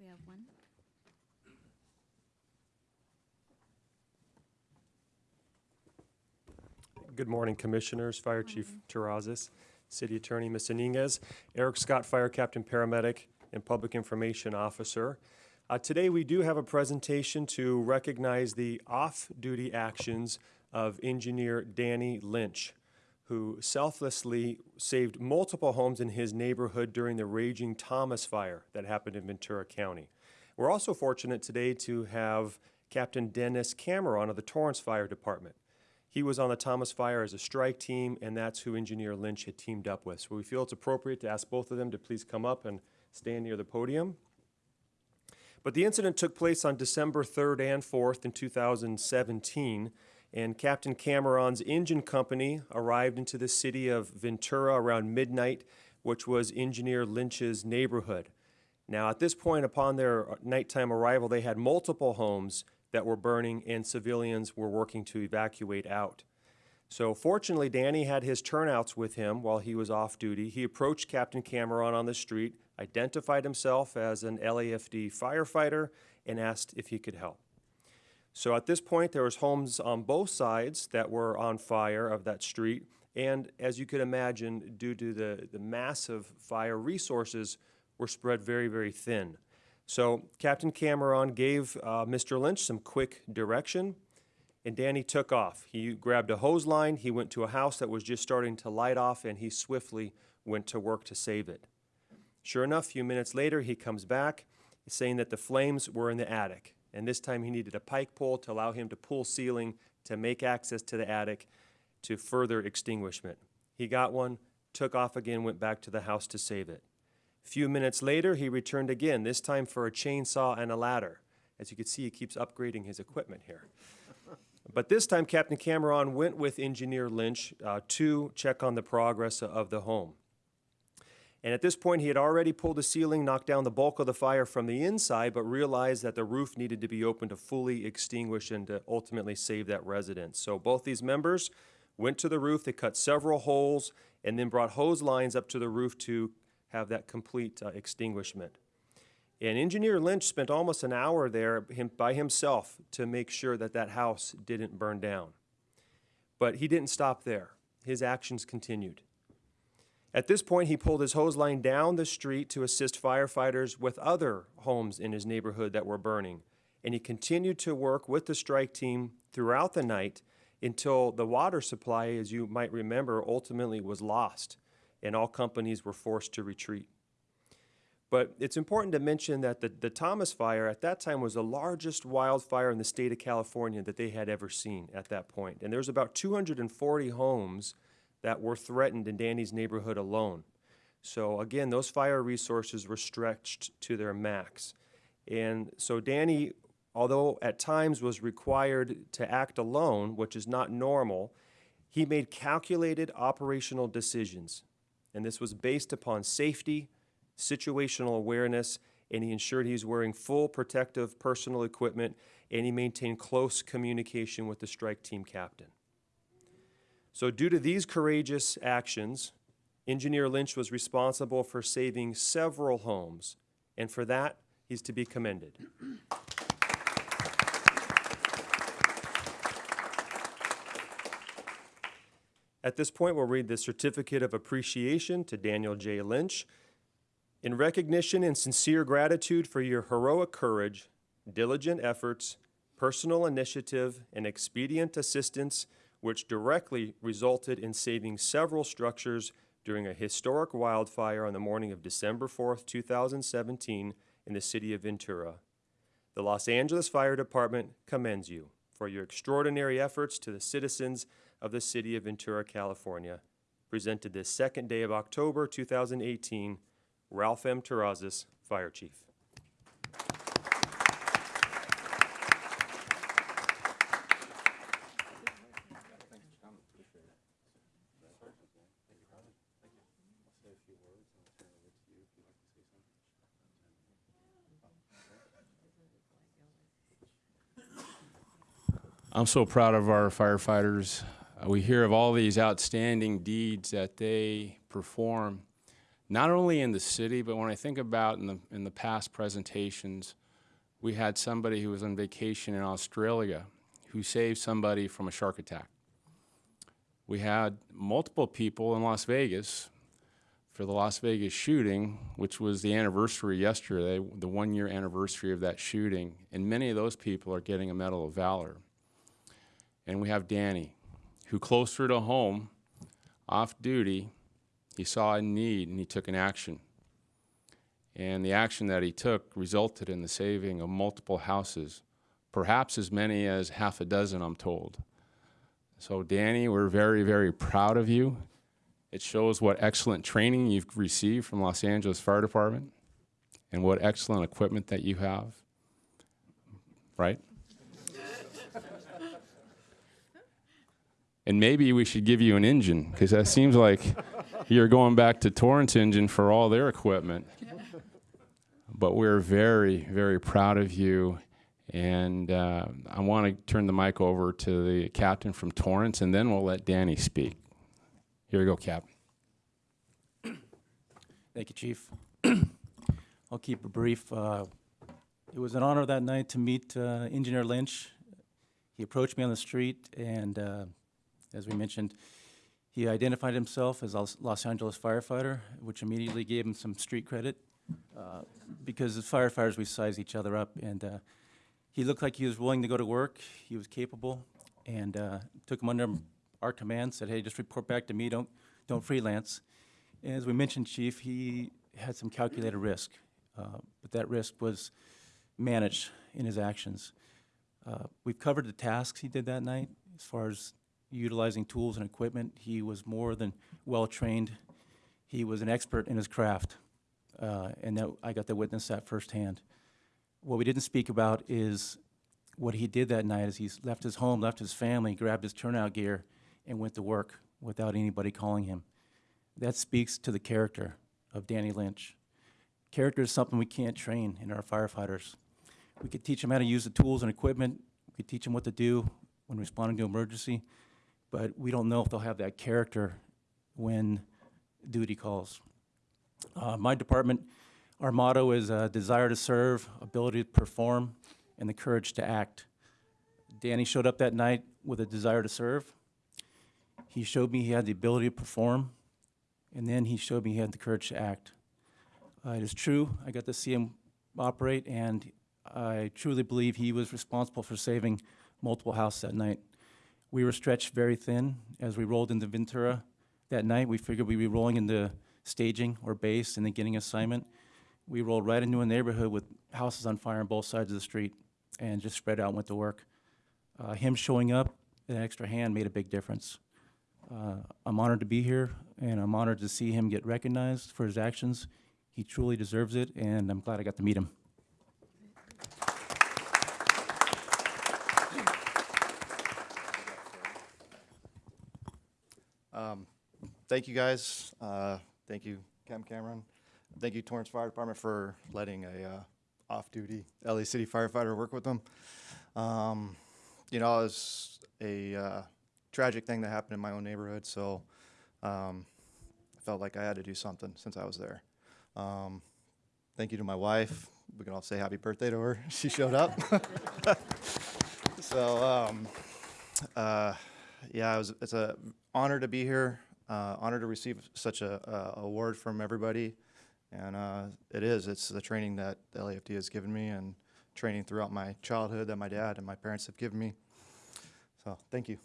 we have one. Good morning, Commissioners, Fire Chief Terrazas, City Attorney Ms. Iniguez, Eric Scott, Fire Captain Paramedic, and Public Information Officer. Uh, Today, we do have a presentation to recognize the off-duty actions of Engineer Danny Lynch, who selflessly saved multiple homes in his neighborhood during the raging Thomas Fire that happened in Ventura County. We're also fortunate today to have Captain Dennis Cameron of the Torrance Fire Department. He was on the Thomas Fire as a strike team, and that's who Engineer Lynch had teamed up with. So we feel it's appropriate to ask both of them to please come up and stand near the podium. But the incident took place on December 3rd and 4th in 2017, and Captain Cameron's engine company arrived into the city of Ventura around midnight, which was Engineer Lynch's neighborhood. Now, at this point, upon their uh, nighttime arrival, they had multiple homes that were burning and civilians were working to evacuate out. So fortunately, Danny had his turnouts with him while he was off duty. He approached Captain Cameron on the street, identified himself as an LAFD firefighter, and asked if he could help. So at this point, there was homes on both sides that were on fire of that street. And as you could imagine, due to the, the massive fire resources were spread very, very thin. So Captain Cameron gave uh, Mr. Lynch some quick direction, and Danny took off. He grabbed a hose line, he went to a house that was just starting to light off, and he swiftly went to work to save it. Sure enough, a few minutes later, he comes back saying that the flames were in the attic. And this time he needed a pike pole to allow him to pull ceiling to make access to the attic to further extinguishment. He got one, took off again, went back to the house to save it. Few minutes later, he returned again, this time for a chainsaw and a ladder. As you can see, he keeps upgrading his equipment here. But this time, Captain Cameron went with Engineer Lynch uh, to check on the progress of the home. And at this point, he had already pulled the ceiling, knocked down the bulk of the fire from the inside, but realized that the roof needed to be opened to fully extinguish and to ultimately save that residence. So both these members went to the roof, they cut several holes, and then brought hose lines up to the roof to have that complete uh, extinguishment. And Engineer Lynch spent almost an hour there him, by himself to make sure that that house didn't burn down. But he didn't stop there. His actions continued. At this point, he pulled his hose line down the street to assist firefighters with other homes in his neighborhood that were burning. And he continued to work with the strike team throughout the night until the water supply, as you might remember, ultimately was lost and all companies were forced to retreat. But it's important to mention that the, the Thomas Fire at that time was the largest wildfire in the state of California that they had ever seen at that point. And was about 240 homes that were threatened in Danny's neighborhood alone. So again, those fire resources were stretched to their max. And so Danny, although at times was required to act alone, which is not normal, he made calculated operational decisions. And this was based upon safety, situational awareness, and he ensured he was wearing full protective personal equipment, and he maintained close communication with the strike team captain. So due to these courageous actions, Engineer Lynch was responsible for saving several homes, and for that, he's to be commended. At this point, we'll read the Certificate of Appreciation to Daniel J. Lynch. In recognition and sincere gratitude for your heroic courage, diligent efforts, personal initiative, and expedient assistance which directly resulted in saving several structures during a historic wildfire on the morning of December 4th, 2017 in the city of Ventura. The Los Angeles Fire Department commends you for your extraordinary efforts to the citizens of the city of Ventura, California. Presented this second day of October 2018, Ralph M. Terrazas, Fire Chief. I'm so proud of our firefighters. Uh, we hear of all these outstanding deeds that they perform, not only in the city, but when I think about in the, in the past presentations, we had somebody who was on vacation in Australia who saved somebody from a shark attack. We had multiple people in Las Vegas for the Las Vegas shooting, which was the anniversary yesterday, the one year anniversary of that shooting. And many of those people are getting a Medal of Valor. And we have Danny, who closer to home, off duty, he saw a need and he took an action. And the action that he took resulted in the saving of multiple houses, perhaps as many as half a dozen, I'm told. So, Danny, we're very, very proud of you. It shows what excellent training you've received from Los Angeles Fire Department and what excellent equipment that you have. Right? And maybe we should give you an engine because that seems like you're going back to Torrance Engine for all their equipment. But we're very, very proud of you. And uh, I want to turn the mic over to the captain from Torrance, and then we'll let Danny speak. Here you go, Cap. Thank you, Chief. I'll keep it brief. Uh, It was an honor that night to meet uh, Engineer Lynch. He approached me on the street, and uh, as we mentioned, he identified himself as a Los- Angeles firefighter, which immediately gave him some street credit, uh, because as firefighters, we size each other up, and uh, he looked like he was willing to go to work, he was capable, and uh, took him under our command, said, hey, just report back to me, don't, don't freelance. And As we mentioned, Chief, he had some calculated risk, uh, but that risk was managed in his actions. Uh, We've covered the tasks he did that night, as far as utilizing tools and equipment. He was more than well-trained. He was an expert in his craft, uh, and that, I got to witness that firsthand. What we didn't speak about is what he did that night, is he left his home, left his family, grabbed his turnout gear, and went to work without anybody calling him. That speaks to the character of Danny Lynch. Character is something we can't train in our firefighters. We could teach them how to use the tools and equipment, we could teach them what to do when responding to emergency, but we don't know if they'll have that character when duty calls. Uh, my department, our motto is uh, desire to serve, ability to perform, and the courage to act. Danny showed up that night with a desire to serve. He showed me he had the ability to perform, and then he showed me he had the courage to act. Uh, it is true, I got to see him operate, and I truly believe he was responsible for saving multiple houses that night. We were stretched very thin as we rolled into Ventura that night. We figured we'd be rolling into staging or base and then getting assignment. We rolled right into a neighborhood with houses on fire on both sides of the street and just spread out and went to work. Uh, him showing up, an extra hand made a big difference. Uh, I'm honored to be here, and I'm honored to see him get recognized for his actions. He truly deserves it, and I'm glad I got to meet him. Um, Thank you, guys. Uh, Thank you, Cam Cameron. Thank you, Torrance Fire Department, for letting a uh, off-duty LA City firefighter work with them. Um, You know, it was a uh, tragic thing that happened in my own neighborhood, so um, I felt like I had to do something since I was there. Um, Thank you to my wife. We can all say happy birthday to her. She showed up. So, um, uh, yeah, it was, it's a honor to be here, uh, honor to receive such a, award from everybody. And, uh, it is, it's the training that the LAFD has given me and training throughout my childhood that my dad and my parents have given me. So, thank you.